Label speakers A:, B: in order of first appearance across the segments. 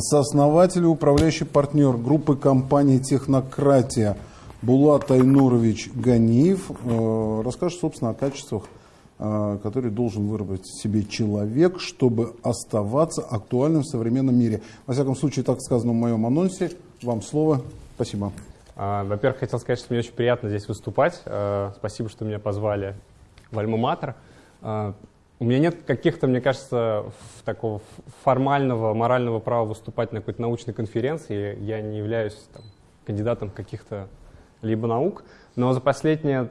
A: Сооснователь и управляющий партнер группы компании «Технократия» Булат Айнурович Ганиев э, расскажет, собственно, о качествах, э, которые должен выработать себе человек, чтобы оставаться актуальным в современном мире. Во всяком случае, так сказано в моем анонсе. Вам слово. Спасибо.
B: А, во-первых, хотел сказать, что мне очень приятно здесь выступать. Э, спасибо, что меня позвали в Альма-Матер. У меня нет каких-то, мне кажется, такого формального, морального права выступать на какой-то научной конференции. Я не являюсь там, кандидатом каких-то либо наук. Но за последние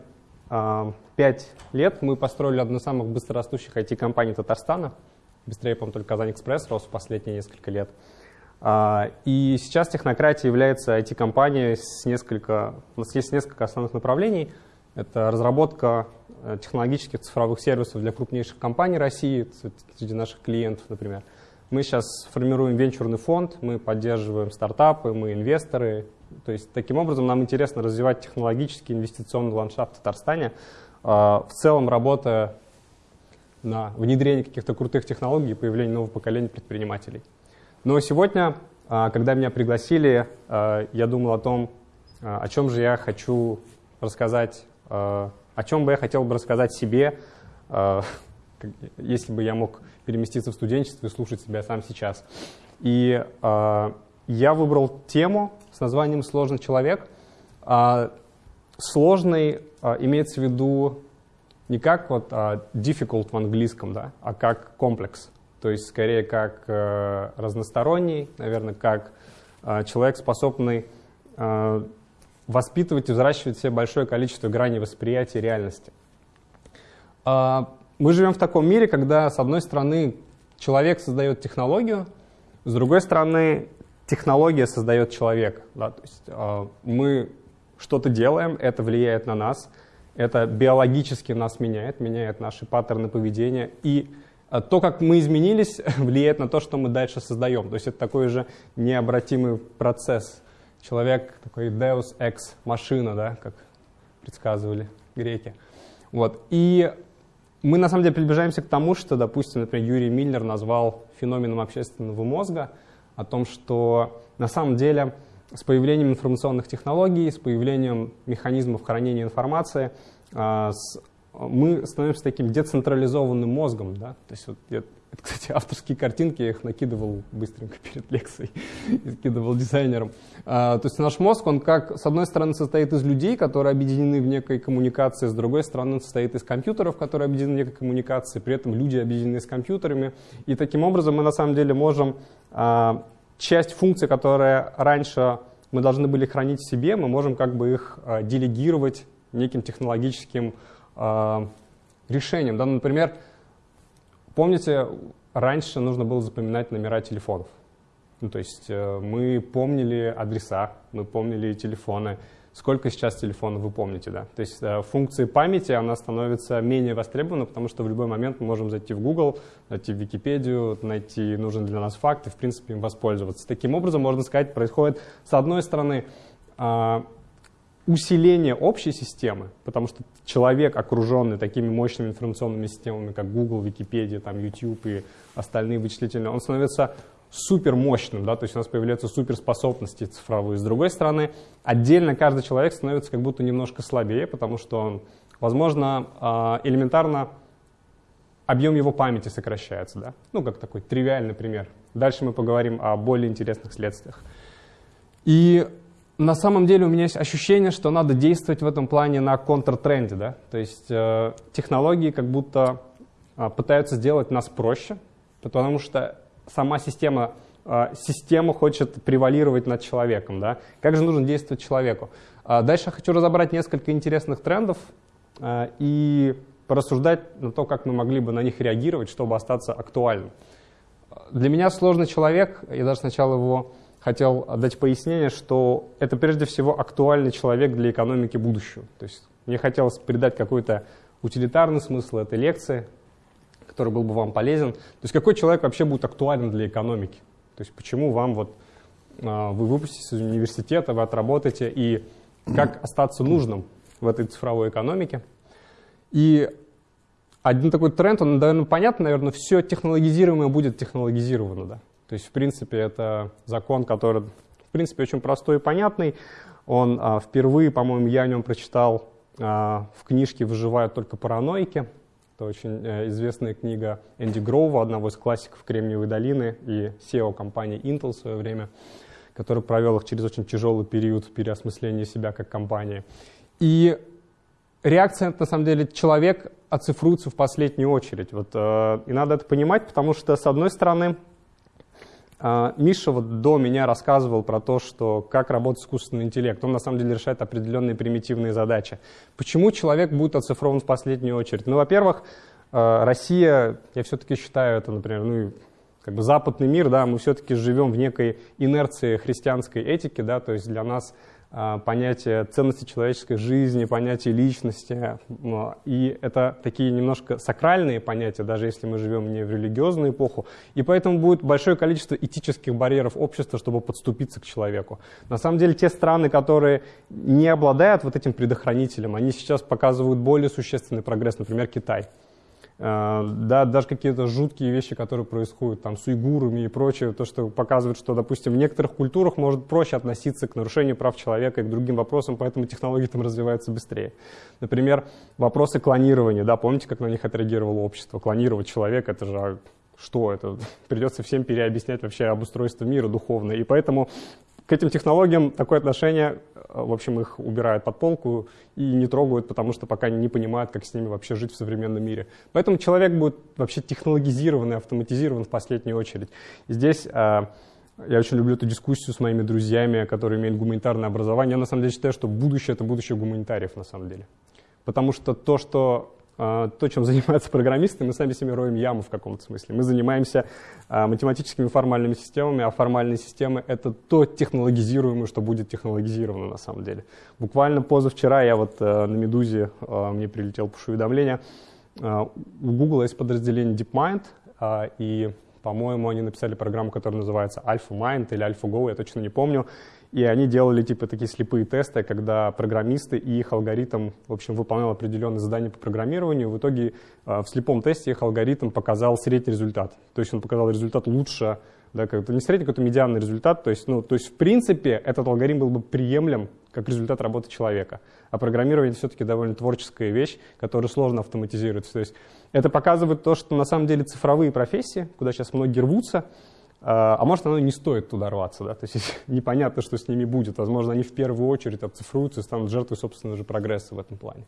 B: э, пять лет мы построили одну из самых быстрорастущих IT-компаний Татарстана. Быстрее, по-моему, только Казань-Экспресс рос в последние несколько лет. А, и сейчас технократия является IT-компанией с несколько, у нас есть несколько основных направлений. Это разработка Э, технологических цифровых сервисов для крупнейших компаний России, среди наших клиентов, например. Мы сейчас формируем венчурный фонд, мы поддерживаем стартапы, мы инвесторы. То есть таким образом нам интересно развивать технологический инвестиционный ландшафт в Татарстане, э, в целом работая на внедрение каких-то крутых технологий и появление нового поколения предпринимателей. Но сегодня, э, когда меня пригласили, я думал о том, о чем же я хочу рассказать о чем бы я хотел бы рассказать себе, э, если бы я мог переместиться в студенчество и слушать себя сам сейчас. И э, я выбрал тему с названием «Сложный человек». А, сложный а, имеется в виду не как вот а, difficult в английском, да, а как комплекс. То есть скорее как э, разносторонний, наверное, как человек, способный воспитывать и взращивать в себе большое количество граней восприятия реальности. А, мы живем в таком мире, когда, с одной стороны, человек создает технологию, с другой стороны, технология создает человека. Да? То есть а, мы что-то делаем, это влияет на нас, это биологически нас меняет, меняет наши паттерны поведения, и а, то, как мы изменились, влияет на то, что мы дальше создаем. То есть это такой же необратимый процесс человек такой Deus ex машина, да, как предсказывали греки. Вот. И мы на самом деле приближаемся к тому, что, допустим, например, Юрий Миллер назвал феноменом общественного мозга, о том, что на самом деле с появлением информационных технологий, с появлением механизмов хранения информации, а, мы становимся таким децентрализованным мозгом. Да? То есть вот кстати, авторские картинки, я их накидывал быстренько перед лекцией, и скидывал дизайнерам. А, то есть наш мозг, он как, с одной стороны, состоит из людей, которые объединены в некой коммуникации, с другой стороны, он состоит из компьютеров, которые объединены в некой коммуникации, при этом люди объединены с компьютерами. И таким образом мы на самом деле можем а, часть функций, которые раньше мы должны были хранить в себе, мы можем как бы их а, делегировать неким технологическим а, решением. Да, например, Помните, раньше нужно было запоминать номера телефонов. Ну, то есть э, мы помнили адреса, мы помнили телефоны. Сколько сейчас телефонов вы помните, да? То есть э, функции памяти, она становится менее востребована, потому что в любой момент мы можем зайти в Google, найти в Википедию, найти нужный для нас факт и, в принципе, им воспользоваться. Таким образом, можно сказать, происходит, с одной стороны, э, усиление общей системы, потому что человек, окруженный такими мощными информационными системами, как Google, Википедия, там, YouTube и остальные вычислительные, он становится супер мощным, да, то есть у нас появляются суперспособности цифровые. С другой стороны, отдельно каждый человек становится как будто немножко слабее, потому что он, возможно, а, элементарно объем его памяти сокращается, да, ну, как такой тривиальный пример. Дальше мы поговорим о более интересных следствиях. И на самом деле у меня есть ощущение, что надо действовать в этом плане на контртренде. Да? То есть э, технологии как будто э, пытаются сделать нас проще, потому что сама система, э, система хочет превалировать над человеком. Да? Как же нужно действовать человеку? Э, дальше я хочу разобрать несколько интересных трендов и порассуждать на то, как мы могли бы на них реагировать, чтобы остаться актуальным. Для меня сложный человек, я даже сначала его хотел дать пояснение, что это прежде всего актуальный человек для экономики будущего. То есть мне хотелось передать какой-то утилитарный смысл этой лекции, который был бы вам полезен. То есть какой человек вообще будет актуален для экономики? То есть почему вам вот а, вы выпуститесь из университета, вы отработаете, и как остаться нужным в этой цифровой экономике. И один такой тренд, он, наверное, понятно, наверное, все технологизируемое будет технологизировано. Да? То есть, в принципе, это закон, который, в принципе, очень простой и понятный. Он а, впервые, по-моему, я о нем прочитал а, в книжке «Выживают только параноики». Это очень а, известная книга Энди Гроува, одного из классиков Кремниевой долины и SEO компании Intel в свое время, который провел их через очень тяжелый период переосмысления себя как компании. И реакция, на самом деле, человек оцифруется в последнюю очередь. Вот, э, и надо это понимать, потому что, с одной стороны, Миша вот до меня рассказывал про то, что как работает искусственный интеллект. Он на самом деле решает определенные примитивные задачи. Почему человек будет оцифрован в последнюю очередь? Ну, во-первых, э, Россия, я все-таки считаю это, например, ну, как бы западный мир, да, мы все-таки живем в некой инерции христианской этики, да, то есть для нас а, понятие ценности человеческой жизни, понятие личности. И это такие немножко сакральные понятия, даже если мы живем не в религиозную эпоху. И поэтому будет большое количество этических барьеров общества, чтобы подступиться к человеку. На самом деле те страны, которые не обладают вот этим предохранителем, они сейчас показывают более существенный прогресс, например, Китай. Э, да, даже какие-то жуткие вещи, которые происходят там с уйгурами и прочее, то, что показывает, что, допустим, в некоторых культурах может проще относиться к нарушению прав человека и к другим вопросам, поэтому технологии там развиваются быстрее. Например, вопросы клонирования, да, помните, как на них отреагировало общество? Клонировать человека, это же а, что это? Придется всем переобъяснять вообще обустройство мира духовное. И поэтому к этим технологиям такое отношение, э, в общем, их убирают под полку и не трогают, потому что пока не понимают, как с ними вообще жить в современном мире. Поэтому человек будет вообще технологизирован и автоматизирован в последнюю очередь. Здесь э, я очень люблю эту дискуссию с моими друзьями, которые имеют гуманитарное образование. Я на самом деле считаю, что будущее — это будущее гуманитариев на самом деле. Потому что то, что а, то, чем занимаются программисты, мы сами себе роем яму в каком-то смысле. Мы занимаемся а, математическими формальными системами, а формальные системы — это то технологизируемое, что будет технологизировано на самом деле. Буквально позавчера я вот а, на «Медузе» мне прилетел push-уведомление. У Google есть подразделение DeepMind, и, по-моему, они написали программу, которая называется AlphaMind или AlphaGo, я точно не помню. И они делали типа такие слепые тесты, когда программисты и их алгоритм, в общем, выполнял определенные задания по программированию. В итоге э, в слепом тесте их алгоритм показал средний результат. То есть он показал результат лучше, да, как, не средний, какой-то медианный результат. То есть, ну, то есть в принципе этот алгоритм был бы приемлем как результат работы человека. А программирование все-таки довольно творческая вещь, которую сложно автоматизировать. То есть это показывает то, что на самом деле цифровые профессии, куда сейчас многие рвутся, а, а может, оно не стоит туда рваться, да? то есть непонятно, что с ними будет. Возможно, они в первую очередь обцифруются и станут жертвой собственного же прогресса в этом плане.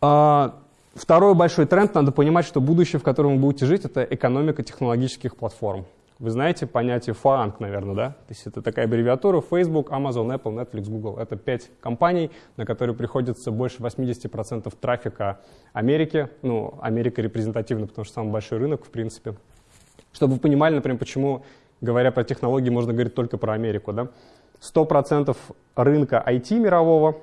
B: А, второй большой тренд, надо понимать, что будущее, в котором вы будете жить, это экономика технологических платформ. Вы знаете понятие FAANG, наверное, да? То есть это такая аббревиатура Facebook, Amazon, Apple, Netflix, Google. Это пять компаний, на которые приходится больше 80% трафика Америки. Ну, Америка репрезентативна, потому что самый большой рынок, в принципе. Чтобы вы понимали, например, почему, говоря про технологии, можно говорить только про Америку. Да? 100% рынка IT мирового,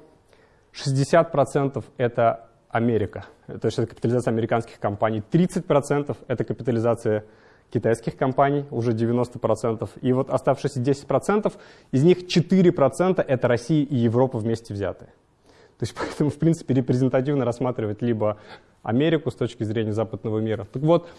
B: 60% это Америка. То есть это капитализация американских компаний. 30% это капитализация китайских компаний, уже 90%. И вот оставшиеся 10%, из них 4% это Россия и Европа вместе взятые. То есть поэтому, в принципе, репрезентативно рассматривать либо Америку с точки зрения западного мира. Так вот,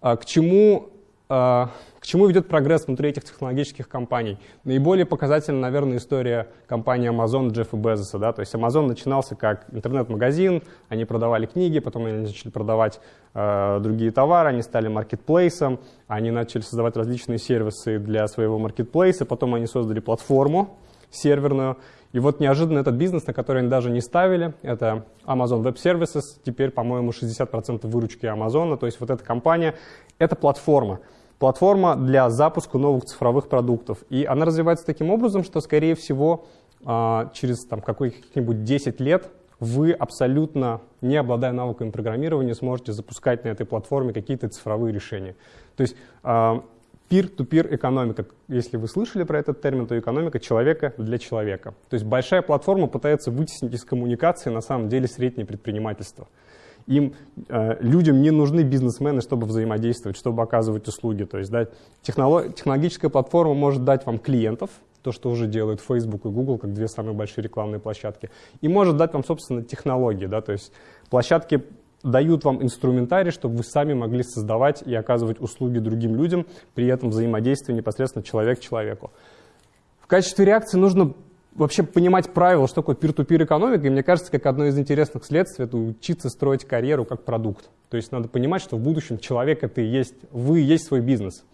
B: а к чему к чему ведет прогресс внутри этих технологических компаний? Наиболее показательна, наверное, история компании Amazon Джеффа Безоса. Да? То есть Amazon начинался как интернет-магазин, они продавали книги, потом они начали продавать э, другие товары, они стали маркетплейсом, они начали создавать различные сервисы для своего маркетплейса, потом они создали платформу серверную, и вот неожиданно этот бизнес, на который они даже не ставили, это Amazon Web Services, теперь, по-моему, 60% выручки Amazon, то есть вот эта компания, это платформа платформа для запуска новых цифровых продуктов. И она развивается таким образом, что, скорее всего, а, через там, каких-нибудь 10 лет вы абсолютно, не обладая навыками программирования, сможете запускать на этой платформе какие-то цифровые решения. То есть peer-to-peer экономика, если вы слышали про этот термин, то экономика человека для человека. То есть большая платформа пытается вытеснить из коммуникации на самом деле среднее предпринимательство. Им, э, людям не нужны бизнесмены, чтобы взаимодействовать, чтобы оказывать услуги. То есть да, технолог, технологическая платформа может дать вам клиентов, то, что уже делают Facebook и Google, как две самые большие рекламные площадки, и может дать вам, собственно, технологии. Да, то есть площадки дают вам инструментарий, чтобы вы сами могли создавать и оказывать услуги другим людям, при этом взаимодействие непосредственно человек к человеку. В качестве реакции нужно вообще понимать правила, что такое peer-to-peer экономика, и мне кажется, как одно из интересных следствий, это учиться строить карьеру как продукт. То есть надо понимать, что в будущем человек это и есть, вы и есть свой бизнес.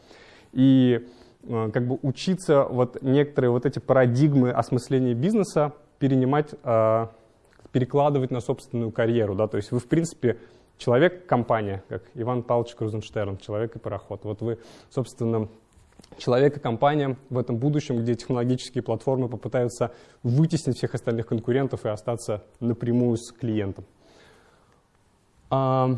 B: И э, как бы учиться вот некоторые вот эти парадигмы осмысления бизнеса перенимать, э, перекладывать на собственную карьеру. Да? То есть вы, в принципе, человек-компания, как Иван Павлович Крузенштерн, человек и пароход. Вот вы, собственно, человек и компания в этом будущем, где технологические платформы попытаются вытеснить всех остальных конкурентов и остаться напрямую с клиентом. А,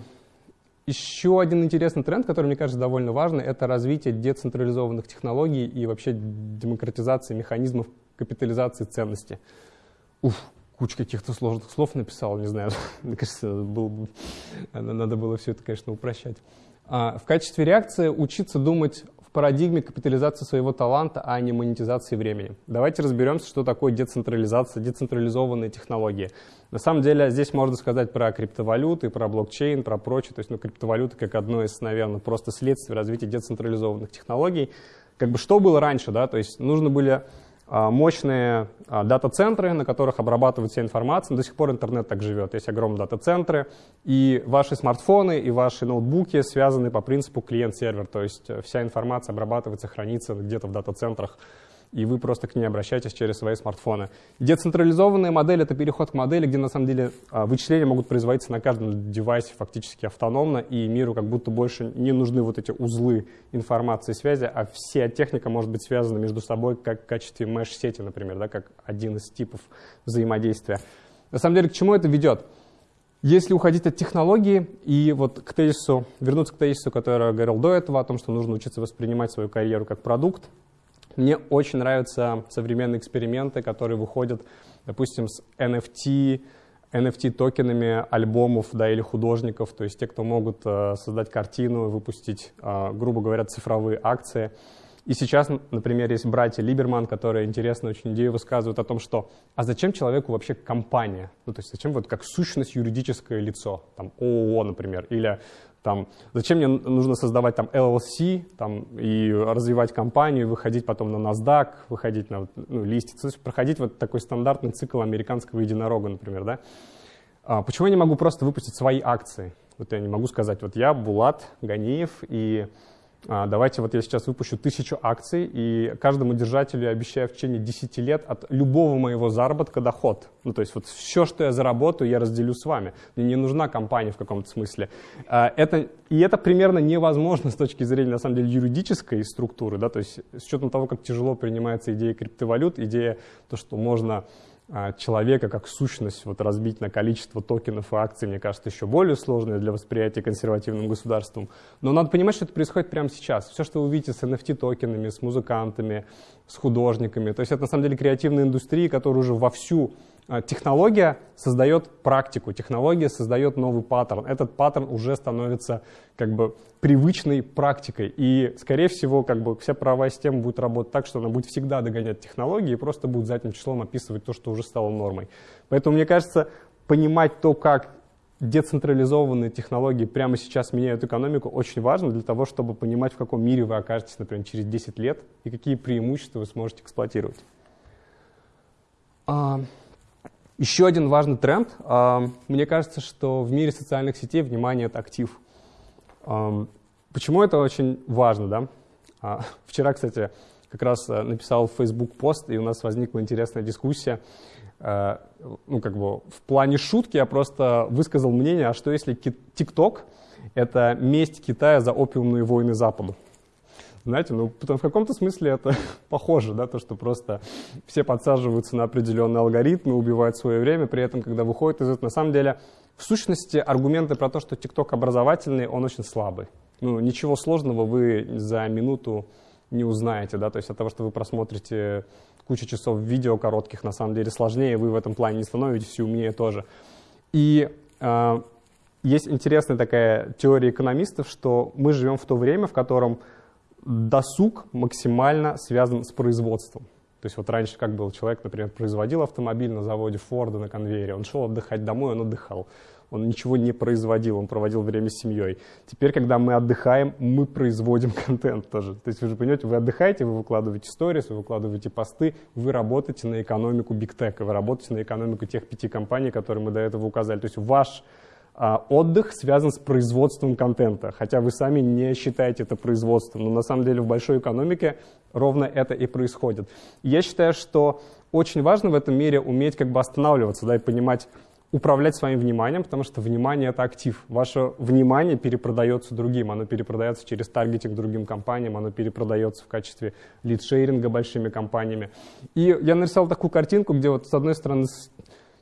B: еще один интересный тренд, который, мне кажется, довольно важный, это развитие децентрализованных технологий и вообще демократизации механизмов капитализации ценности. Уф, куча каких-то сложных слов написал, не знаю, мне кажется, был, надо было все это, конечно, упрощать. А, в качестве реакции учиться думать парадигме капитализации своего таланта, а не монетизации времени. Давайте разберемся, что такое децентрализация, децентрализованные технологии. На самом деле здесь можно сказать про криптовалюты, про блокчейн, про прочее. То есть ну, криптовалюты как одно из, наверное, просто следствий развития децентрализованных технологий. Как бы что было раньше, да, то есть нужно были мощные а, дата-центры, на которых обрабатывают вся информация. До сих пор интернет так живет. Есть огромные дата-центры, и ваши смартфоны и ваши ноутбуки связаны по принципу клиент-сервер. То есть э, вся информация обрабатывается, хранится где-то в дата-центрах и вы просто к ней обращаетесь через свои смартфоны. Децентрализованная модель — это переход к модели, где на самом деле а, вычисления могут производиться на каждом девайсе фактически автономно, и миру как будто больше не нужны вот эти узлы информации и связи, а вся техника может быть связана между собой как в качестве меш-сети, например, да, как один из типов взаимодействия. На самом деле, к чему это ведет? Если уходить от технологии и вот к тезису, вернуться к тезису, который я говорил до этого, о том, что нужно учиться воспринимать свою карьеру как продукт, мне очень нравятся современные эксперименты, которые выходят, допустим, с NFT, NFT-токенами альбомов да, или художников, то есть те, кто могут э, создать картину, выпустить, э, грубо говоря, цифровые акции. И сейчас, например, есть братья Либерман, которые интересную очень идею высказывают о том, что а зачем человеку вообще компания? Ну, то есть зачем вот как сущность юридическое лицо, там ООО, например, или там, зачем мне нужно создавать там LLC там, и развивать компанию, выходить потом на NASDAQ, выходить на ну, есть проходить вот такой стандартный цикл американского единорога, например, да? А почему я не могу просто выпустить свои акции? Вот я не могу сказать, вот я Булат Ганиев, и давайте вот я сейчас выпущу тысячу акций, и каждому держателю я обещаю в течение 10 лет от любого моего заработка доход. Ну, то есть вот все, что я заработаю, я разделю с вами. Мне не нужна компания в каком-то смысле. А, это, и это примерно невозможно с точки зрения, на самом деле, юридической структуры, да, то есть с учетом того, как тяжело принимается идея криптовалют, идея то, что можно а, человека как сущность вот разбить на количество токенов и акций, мне кажется, еще более сложное для восприятия консервативным государством. Но надо понимать, что это происходит прямо сейчас. Все, что вы увидите с NFT-токенами, с музыкантами, с художниками, то есть это на самом деле креативная индустрия, которая уже вовсю а, Технология создает практику, технология создает новый паттерн. Этот паттерн уже становится как бы привычной практикой. И, скорее всего, как бы вся правовая система будет работать так, что она будет всегда догонять технологии и просто будет задним числом описывать то, что уже стало нормой. Поэтому, мне кажется, понимать то, как децентрализованные технологии прямо сейчас меняют экономику, очень важно для того, чтобы понимать, в каком мире вы окажетесь, например, через 10 лет и какие преимущества вы сможете эксплуатировать. Еще один важный тренд. Мне кажется, что в мире социальных сетей внимание — это актив. Почему это очень важно? Да? А, вчера, кстати, как раз э, написал Facebook пост, и у нас возникла интересная дискуссия. Ну, как бы в плане шутки я просто высказал мнение, а что если TikTok — это месть Китая за опиумные войны Западу? Знаете, ну, в каком-то смысле это похоже, да, то, что просто все подсаживаются на определенные алгоритмы, убивают свое время, при этом, когда выходят из этого, на самом деле, в сущности, аргументы про то, что ТикТок образовательный, он очень слабый. Ну, ничего сложного вы за минуту не узнаете, да, то есть от того, что вы просмотрите кучу часов видео коротких, на самом деле сложнее, вы в этом плане не становитесь и умнее тоже. И э, есть интересная такая теория экономистов, что мы живем в то время, в котором досуг максимально связан с производством. То есть вот раньше как был человек, например, производил автомобиль на заводе Форда на конвейере, он шел отдыхать домой, он отдыхал. он ничего не производил, он проводил время с семьей. Теперь, когда мы отдыхаем, мы производим контент тоже. То есть вы же понимаете, вы отдыхаете, вы выкладываете сторис, вы выкладываете посты, вы работаете на экономику Tech, вы работаете на экономику тех пяти компаний, которые мы до этого указали. То есть ваш отдых связан с производством контента, хотя вы сами не считаете это производством, но на самом деле в большой экономике ровно это и происходит. я считаю, что очень важно в этом мире уметь как бы останавливаться да, и понимать, управлять своим вниманием, потому что внимание — это актив. Ваше внимание перепродается другим, оно перепродается через таргетинг другим компаниям, оно перепродается в качестве лидшейринга большими компаниями. И я нарисовал такую картинку, где вот с одной стороны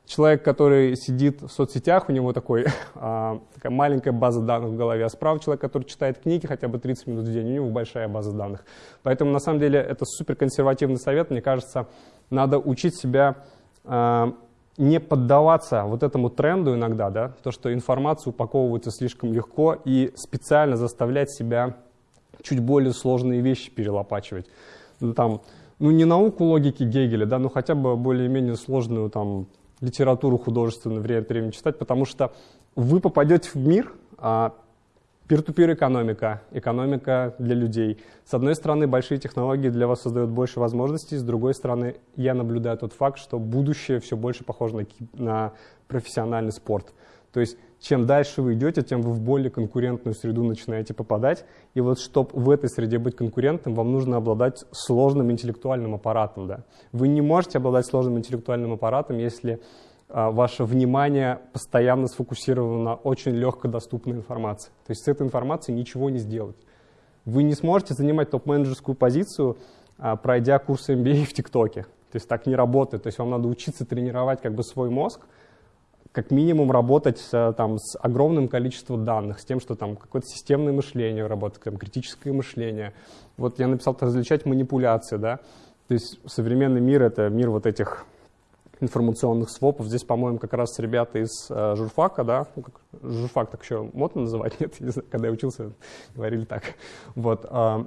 B: человек, который сидит в соцсетях, у него такой, а, такая маленькая база данных в голове, а справа человек, который читает книги хотя бы 30 минут в день, у него большая база данных. Поэтому на самом деле это супер консервативный совет, мне кажется, надо учить себя а, не поддаваться вот этому тренду иногда, да, то, что информация упаковывается слишком легко, и специально заставлять себя чуть более сложные вещи перелопачивать. Ну, там, ну, не науку логики Гегеля, да, но хотя бы более-менее сложную там, литературу художественную время от времени читать, потому что вы попадете в мир, а, Peer-to-peer экономика, экономика для людей. С одной стороны, большие технологии для вас создают больше возможностей, с другой стороны, я наблюдаю тот факт, что будущее все больше похоже на, на профессиональный спорт. То есть, чем дальше вы идете, тем вы в более конкурентную среду начинаете попадать. И вот, чтобы в этой среде быть конкурентным, вам нужно обладать сложным интеллектуальным аппаратом. Да? Вы не можете обладать сложным интеллектуальным аппаратом, если а, ваше внимание постоянно сфокусировано на очень легкодоступной информации. То есть с этой информацией ничего не сделать. Вы не сможете занимать топ-менеджерскую позицию, а, пройдя курс MBA в ТикТоке. То есть так не работает. То есть вам надо учиться тренировать как бы свой мозг, как минимум работать а, там, с огромным количеством данных, с тем, что там какое-то системное мышление работает, там, критическое мышление. Вот я написал различать манипуляции, да. То есть современный мир — это мир вот этих информационных свопов. Здесь, по-моему, как раз ребята из э, журфака, да, ну, как, журфак так еще модно называть, нет, не знаю, когда я учился, говорили так. Вот, э,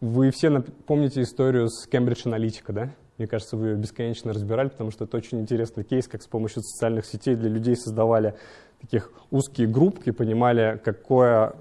B: вы все помните историю с Cambridge Analytica, да? Мне кажется, вы ее бесконечно разбирали, потому что это очень интересный кейс, как с помощью социальных сетей для людей создавали таких узкие группки, понимали, какое,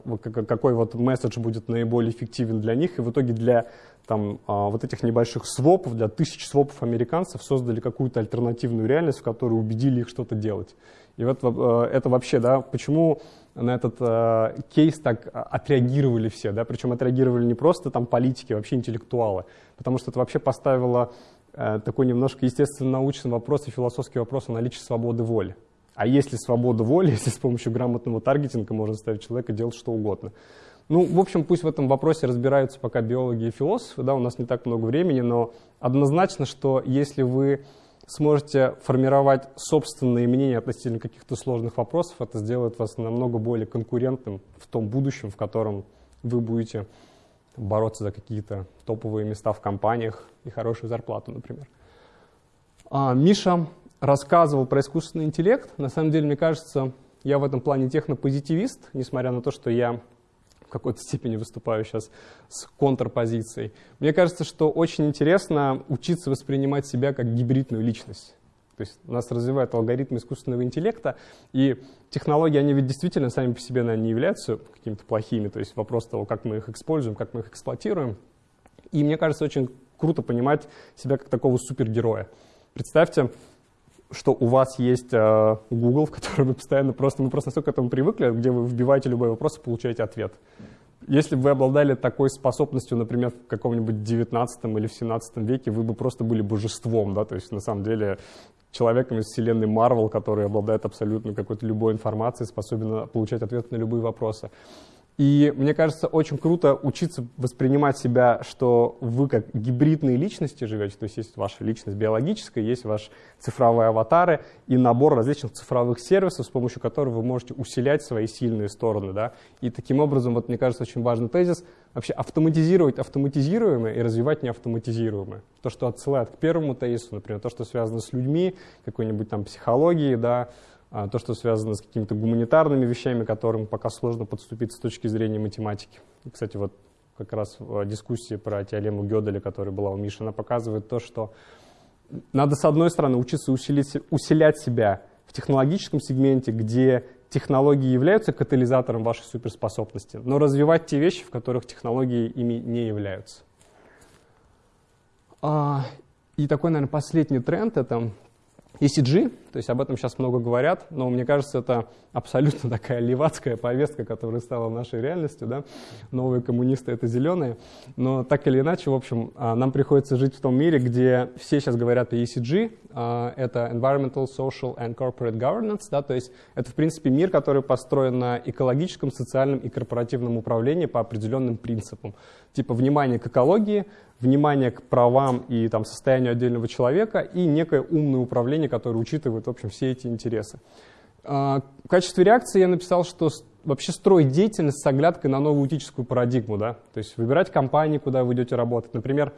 B: какой вот месседж будет наиболее эффективен для них, и в итоге для там, а, вот этих небольших свопов, для тысяч свопов американцев создали какую-то альтернативную реальность, в которой убедили их что-то делать. И вот э, это вообще, да, почему на этот э, кейс так отреагировали все, да, причем отреагировали не просто там политики, а вообще интеллектуалы, потому что это вообще поставило такой немножко естественно-научный вопрос и философский вопрос о наличии свободы воли. А если свобода воли, если с помощью грамотного таргетинга можно заставить человека делать что угодно. Ну, в общем, пусть в этом вопросе разбираются пока биологи и философы, да, у нас не так много времени, но однозначно, что если вы сможете формировать собственные мнения относительно каких-то сложных вопросов, это сделает вас намного более конкурентным в том будущем, в котором вы будете бороться за какие-то топовые места в компаниях и хорошую зарплату, например. А, Миша рассказывал про искусственный интеллект. На самом деле, мне кажется, я в этом плане технопозитивист, несмотря на то, что я в какой-то степени выступаю сейчас с контрпозицией. Мне кажется, что очень интересно учиться воспринимать себя как гибридную личность. То есть нас развивают алгоритмы искусственного интеллекта, и технологии, они ведь действительно сами по себе, наверное, не являются какими-то плохими. То есть вопрос того, как мы их используем, как мы их эксплуатируем. И мне кажется, очень круто понимать себя как такого супергероя. Представьте, что у вас есть э, Google, в котором вы постоянно просто, мы просто настолько к этому привыкли, где вы вбиваете любой вопрос и получаете ответ. Если бы вы обладали такой способностью, например, в каком-нибудь 19 или в 17 веке, вы бы просто были божеством, да, то есть на самом деле человеком из вселенной Marvel, который обладает абсолютно какой-то любой информацией, способен получать ответы на любые вопросы. И мне кажется, очень круто учиться воспринимать себя, что вы как гибридные личности живете, то есть есть ваша личность биологическая, есть ваши цифровые аватары и набор различных цифровых сервисов, с помощью которых вы можете усилять свои сильные стороны. Да? И таким образом, вот мне кажется, очень важный тезис, вообще автоматизировать автоматизируемое и развивать неавтоматизируемое. То, что отсылает к первому тезису, например, то, что связано с людьми, какой-нибудь там психологией, да, то, что связано с какими-то гуманитарными вещами, которым пока сложно подступиться с точки зрения математики. Кстати, вот как раз в дискуссии про теорему Гёделя, которая была у Миши, она показывает то, что надо, с одной стороны, учиться усилить, усилять себя в технологическом сегменте, где технологии являются катализатором вашей суперспособности, но развивать те вещи, в которых технологии ими не являются. А, и такой, наверное, последний тренд — это ECG, то есть об этом сейчас много говорят, но мне кажется, это абсолютно такая левацкая повестка, которая стала нашей реальностью. Да? Новые коммунисты — это зеленые. Но так или иначе, в общем, а, нам приходится жить в том мире, где все сейчас говорят о ECG. А, это Environmental, Social and Corporate Governance. Да? То есть это, в принципе, мир, который построен на экологическом, социальном и корпоративном управлении по определенным принципам. Типа внимание к экологии, внимание к правам и там, состоянию отдельного человека и некое умное управление, которое учитывает в общем, все эти интересы. А, в качестве реакции я написал, что вообще строить деятельность с оглядкой на новую этическую парадигму. Да? То есть выбирать компании, куда вы идете работать. Например,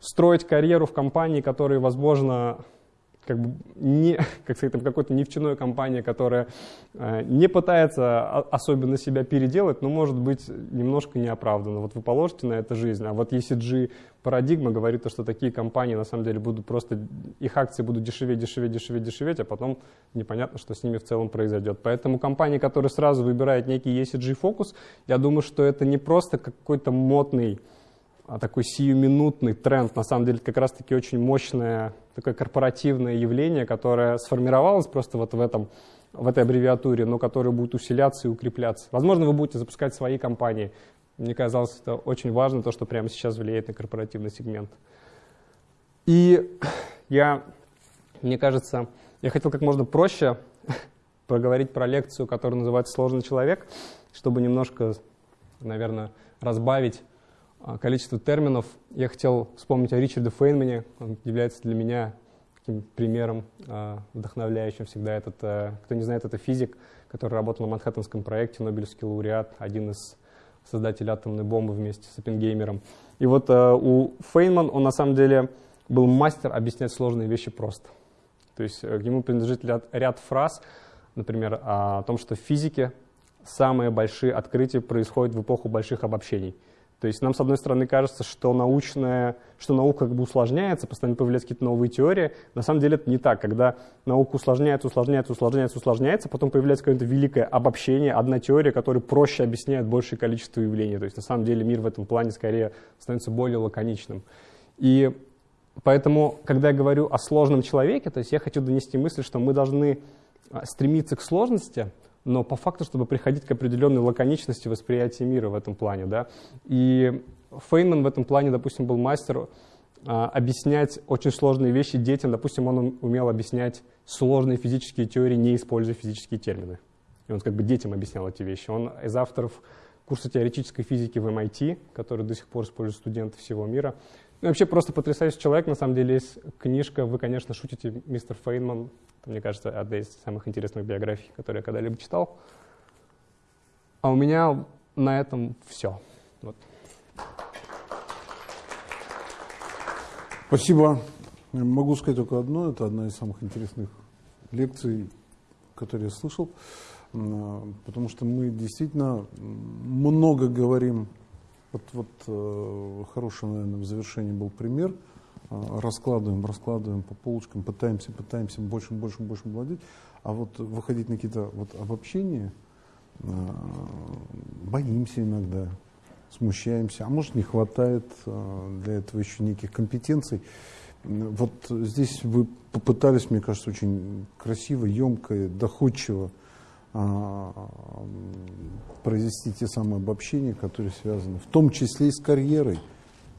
B: строить карьеру в компании, которые, возможно, как бы не, как сказать, там какой-то нефтяной компания, которая э, не пытается особенно себя переделать, но может быть немножко неоправданно. Вот вы положите на это жизнь, а вот ECG парадигма говорит, что такие компании на самом деле будут просто, их акции будут дешеветь, дешеветь, дешеветь, дешеветь, а потом непонятно, что с ними в целом произойдет. Поэтому компании, которые сразу выбирают некий ECG фокус, я думаю, что это не просто какой-то модный такой сиюминутный тренд, на самом деле, как раз-таки очень мощное такое корпоративное явление, которое сформировалось просто вот в, этом, в этой аббревиатуре, но которое будет усиляться и укрепляться. Возможно, вы будете запускать свои компании. Мне казалось, это очень важно, то, что прямо сейчас влияет на корпоративный сегмент. И я, мне кажется, я хотел как можно проще проговорить про лекцию, которая называется «Сложный человек», чтобы немножко, наверное, разбавить а, количество терминов. Я хотел вспомнить о Ричарде Фейнмане. Он является для меня таким примером а, вдохновляющим всегда. Этот, э, кто не знает, это физик, который работал на Манхэттенском проекте, Нобелевский лауреат, один из создателей атомной бомбы вместе с Оппенгеймером. И вот э, у Фейнман он на самом деле был мастер объяснять сложные вещи просто. То есть э, к нему принадлежит ряд, ряд фраз, например, о том, что в физике самые большие открытия происходят в эпоху больших обобщений. То есть нам, с одной стороны, кажется, что, научная, что наука как бы усложняется, постоянно появляются какие-то новые теории. На самом деле это не так. Когда наука усложняется, усложняется, усложняется, усложняется, потом появляется какое-то великое обобщение, одна теория, которая проще объясняет большее количество явлений. То есть на самом деле мир в этом плане скорее становится более лаконичным. И поэтому, когда я говорю о сложном человеке, то есть я хочу донести мысль, что мы должны а, стремиться к сложности, но по факту, чтобы приходить к определенной лаконичности восприятия мира в этом плане. Да? И Фейнман в этом плане, допустим, был мастер а, объяснять очень сложные вещи детям. Допустим, он умел объяснять сложные физические теории, не используя физические термины. И он как бы детям объяснял эти вещи. Он из авторов курса теоретической физики в MIT, который до сих пор используют студенты всего мира. Ну, вообще просто потрясающий человек. На самом деле есть книжка, вы, конечно, шутите, мистер Фейнман, мне кажется, одна из самых интересных биографий, которые я когда-либо читал. А у меня на этом все. Вот.
A: Спасибо. Могу сказать только одно. Это одна из самых интересных лекций, которые я слышал. Потому что мы действительно много говорим. Вот, вот э, хороший, наверное, в завершении был пример – а, раскладываем, раскладываем по полочкам, пытаемся, пытаемся больше, больше, больше владеть, а вот выходить на какие-то вот обобщения, а, боимся иногда, смущаемся, а может не хватает а, для этого еще неких компетенций. Вот здесь вы попытались, мне кажется, очень красиво, емко, доходчиво произвести те самые обобщения, которые связаны в том числе и с карьерой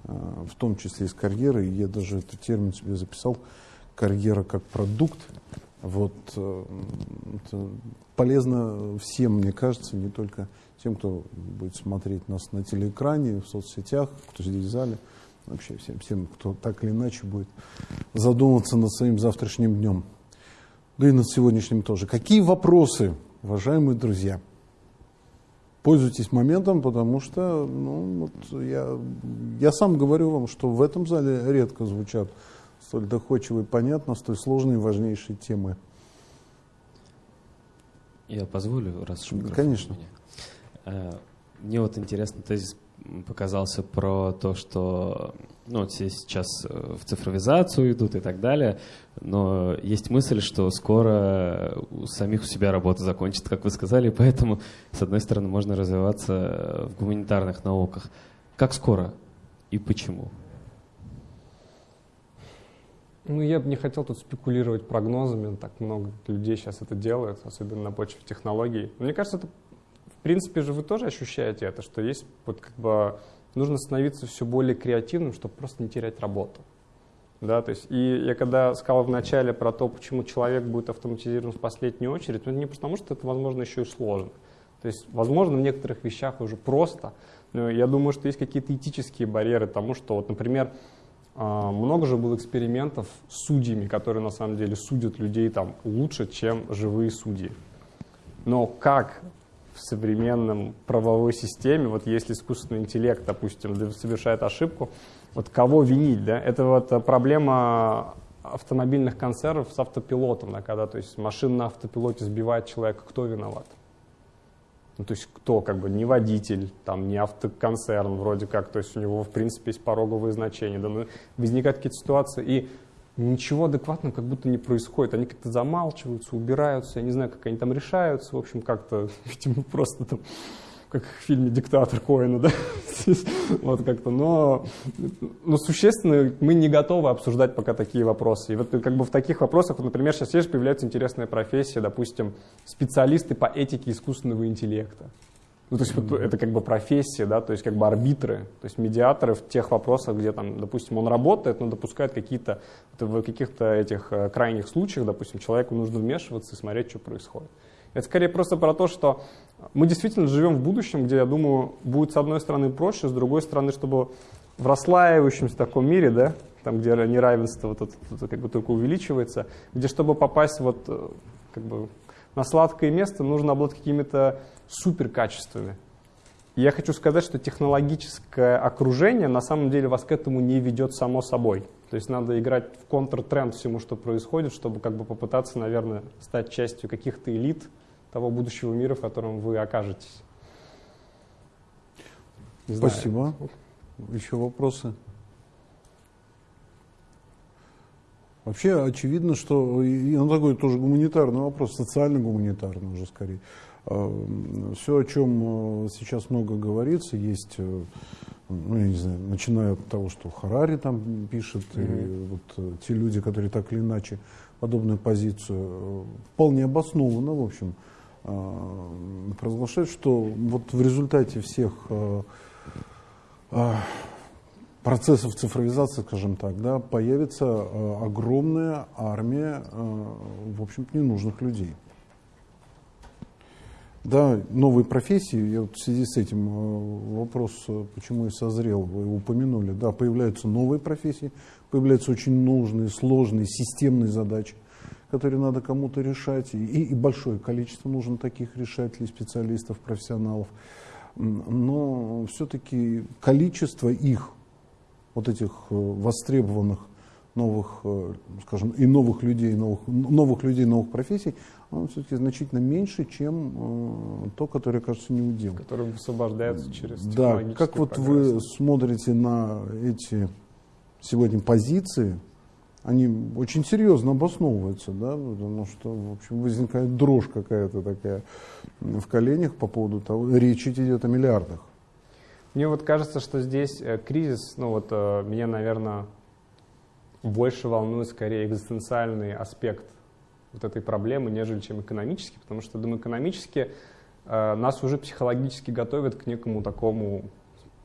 A: в том числе и с карьерой. Я даже этот термин себе записал, карьера как продукт. Вот, э, это полезно всем, мне кажется, не только тем, кто будет смотреть нас на телеэкране, в соцсетях, кто здесь в зале, вообще всем, всем, кто так или иначе будет задумываться над своим завтрашним днем. Да и над сегодняшним тоже. Какие вопросы, уважаемые друзья? пользуйтесь моментом, потому что ну, вот я, я сам говорю вам, что в этом зале редко звучат столь доходчивые, понятно, столь сложные и важнейшие темы.
C: Я позволю, раз уж
A: Конечно.
C: Меня. Мне вот интересно, тезис показался про то, что ну, все сейчас э, в цифровизацию идут и так далее, но есть мысль, что скоро у самих у себя работа закончится, как вы сказали, поэтому, с одной стороны, можно развиваться в гуманитарных науках. Как скоро и почему?
B: Ну, я бы не хотел тут спекулировать прогнозами, так много людей сейчас это делают, особенно на почве технологий. мне кажется, это, принципе же вы тоже ощущаете это, что есть вот как бы нужно становиться все более креативным, чтобы просто не терять работу. Да, то есть, и я когда сказал в начале про то, почему человек будет автоматизирован в последнюю очередь, ну, это не потому, что это, возможно, еще и сложно. То есть, возможно, в некоторых вещах уже просто, но я думаю, что есть какие-то этические барьеры тому, что, вот, например, а, много же было экспериментов с судьями, которые на самом деле судят людей там лучше, чем живые судьи. Но как в современном правовой системе, вот если искусственный интеллект, допустим, совершает ошибку, вот кого винить, да? Это вот проблема автомобильных концернов с автопилотом, да, когда то есть машина на автопилоте сбивает человека, кто виноват? Ну, то есть кто, как бы, не водитель, там, не автоконцерн вроде как, то есть у него, в принципе, есть пороговые значения, да, но возникают какие-то ситуации, и ничего адекватного как будто не происходит. Они как-то замалчиваются, убираются, я не знаю, как они там решаются, в общем, как-то, видимо, просто там, как в фильме «Диктатор» Коэна, да, вот как-то, но, но существенно мы не готовы обсуждать пока такие вопросы. И вот как бы в таких вопросах, вот, например, сейчас есть появляется интересная профессия, допустим, специалисты по этике искусственного интеллекта. Ну, то есть вот это как бы профессия, да, то есть как бы арбитры, то есть медиаторы в тех вопросах, где там, допустим, он работает, но допускает какие-то, в каких-то этих э, крайних случаях, допустим, человеку нужно вмешиваться и смотреть, что происходит. Это скорее просто про то, что мы действительно живем в будущем, где, я думаю, будет с одной стороны проще, с другой стороны, чтобы в расслаивающемся таком мире, да, там, где неравенство вот это, это как бы только увеличивается, где, чтобы попасть вот э, как бы на сладкое место, нужно обладать какими-то суперкачествами. И я хочу сказать, что технологическое окружение на самом деле вас к этому не ведет само собой. То есть надо играть в контртренд всему, что происходит, чтобы как бы попытаться, наверное, стать частью каких-то элит того будущего мира, в котором вы окажетесь.
A: Не Спасибо. Еще вопросы? Вообще очевидно, что и он такой тоже гуманитарный вопрос, социально-гуманитарный уже скорее. А, Все, о чем э, сейчас много говорится, есть, э, ну, я не знаю, начиная от того, что Харари там пишет, mm-hmm. и вот э, те люди, которые так или иначе подобную позицию вполне обоснованно, в общем, провозглашают, что вот в результате всех процессов цифровизации, скажем так, да, появится э, огромная армия, э, в общем-то, ненужных людей. Да, новые профессии, я вот в связи с этим э, вопрос, э, почему и созрел, вы упомянули, да, появляются новые профессии, появляются очень нужные, сложные, системные задачи, которые надо кому-то решать, и, и большое количество нужно таких решателей, специалистов, профессионалов. Но все-таки количество их вот этих э, востребованных новых, э, скажем, и новых людей, новых, новых людей, новых профессий, он все-таки значительно меньше, чем э, то, которое, кажется, не удел.
B: Который высвобождается через
A: Да, как вот прогресс. вы смотрите на эти сегодня позиции, они очень серьезно обосновываются, да, потому что, в общем, возникает дрожь какая-то такая в коленях по поводу того, речь идет о миллиардах.
B: Мне вот кажется, что здесь э, кризис, ну вот э, меня, наверное, больше волнует скорее экзистенциальный аспект вот этой проблемы, нежели чем экономический, потому что, думаю, экономически э, нас уже психологически готовят к некому такому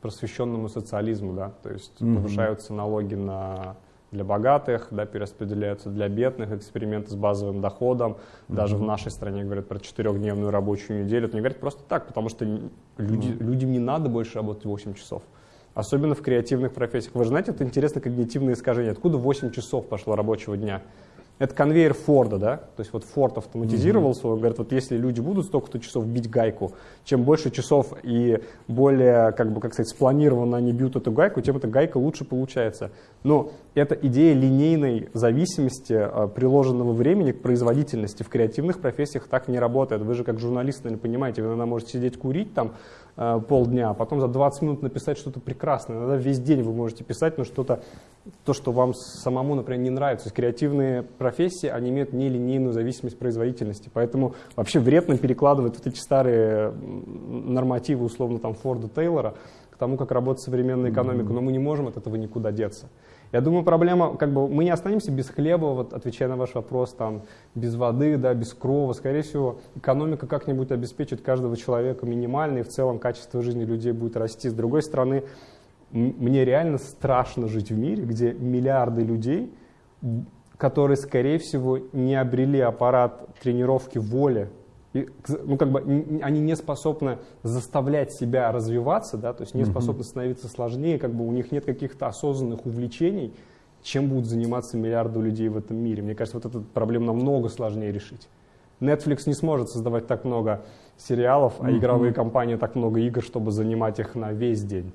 B: просвещенному социализму, да, то есть mm-hmm. повышаются налоги на для богатых, да, перераспределяются для бедных, эксперименты с базовым доходом. Mm-hmm. Даже в нашей стране говорят про четырехдневную рабочую неделю. Это не говорят просто так, потому что люди, mm-hmm. людям не надо больше работать 8 часов. Особенно в креативных профессиях. Вы же знаете, это интересно когнитивное искажение. Откуда 8 часов пошло рабочего дня? Это конвейер Форда, да? То есть вот Форд автоматизировался, он говорит, вот если люди будут столько-то часов бить гайку, чем больше часов и более, как бы, как сказать, спланированно они бьют эту гайку, тем эта гайка лучше получается. Но это идея линейной зависимости э, приложенного времени к производительности. В креативных профессиях так не работает. Вы же как журналист, наверное, понимаете, вы иногда можете сидеть курить там э, полдня, а потом за 20 минут написать что-то прекрасное. Иногда весь день вы можете писать, но что-то, то, что вам самому, например, не нравится. Креативные профессии, они имеют нелинейную зависимость производительности. Поэтому вообще вредно перекладывать вот эти старые нормативы, условно, там, Форда, Тейлора, к тому, как работает современная экономика. Но мы не можем от этого никуда деться. Я думаю, проблема, как бы мы не останемся без хлеба, вот отвечая на ваш вопрос, там, без воды, да, без крова. Скорее всего, экономика как-нибудь обеспечит каждого человека минимально, и в целом качество жизни людей будет расти. С другой стороны, мне реально страшно жить в мире, где миллиарды людей, которые, скорее всего, не обрели аппарат тренировки воли, и, ну, как бы, они не способны заставлять себя развиваться, да, то есть не способны становиться сложнее, как бы у них нет каких-то осознанных увлечений, чем будут заниматься миллиарды людей в этом мире. Мне кажется, вот эту проблему намного сложнее решить. Netflix не сможет создавать так много сериалов, а игровые компании так много игр, чтобы занимать их на весь день.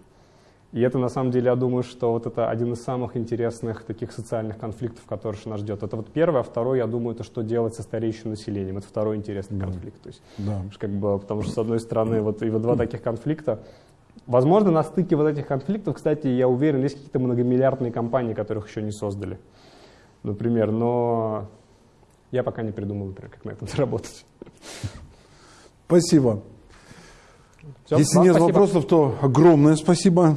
B: И это, на самом деле, я думаю, что вот это один из самых интересных таких социальных конфликтов, который нас ждет. Это вот первое. А второе, я думаю, это что делать со стареющим населением. Это второй интересный да. конфликт. То есть, да. как бы, потому что, с одной стороны, вот и вот два таких конфликта. Возможно, на стыке вот этих конфликтов, кстати, я уверен, есть какие-то многомиллиардные компании, которых еще не создали. Например, но я пока не придумал, например, как на этом заработать.
A: Спасибо. Все, Если нет спасибо. вопросов, то огромное спасибо.